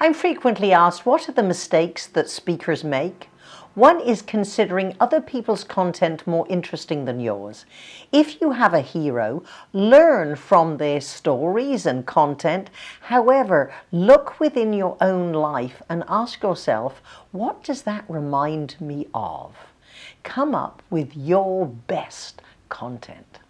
I'm frequently asked what are the mistakes that speakers make? One is considering other people's content more interesting than yours. If you have a hero, learn from their stories and content. However, look within your own life and ask yourself, what does that remind me of? Come up with your best content.